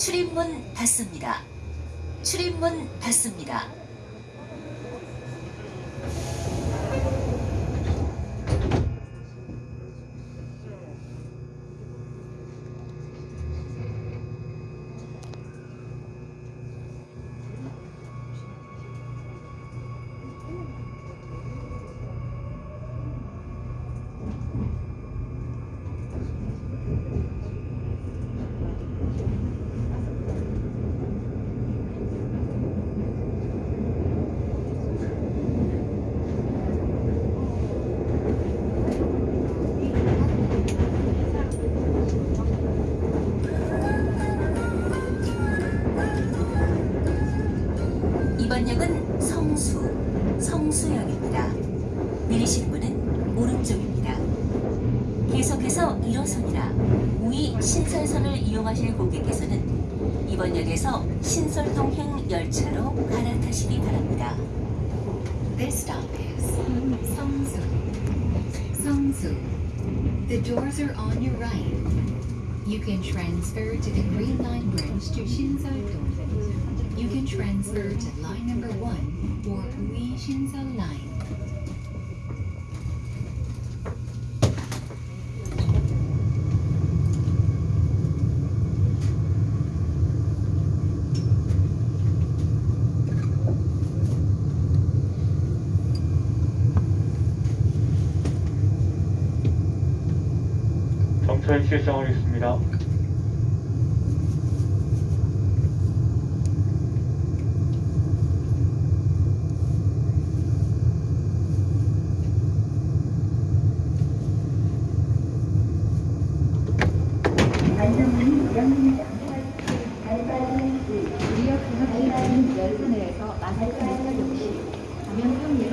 출입문 닫습니다. 출입문 닫습니다. 이번 역은 성수, 성수역입니다. 내리실 문은 오른쪽입니다. 계속해서 1호선이나 우이 신설선을 이용하실 고객께서는 이번 역에서 신설동행 열차로 갈아타시기 바랍니다. This stop is Songsu. Songsu. The doors are on your right. You can transfer to the Green Line bridge to Shinseol-dong. You can transfer to line number one or Ui Shinseol Line. 정차에 실시하겠습니다. 마스크 매사 역시 감염병 예방법을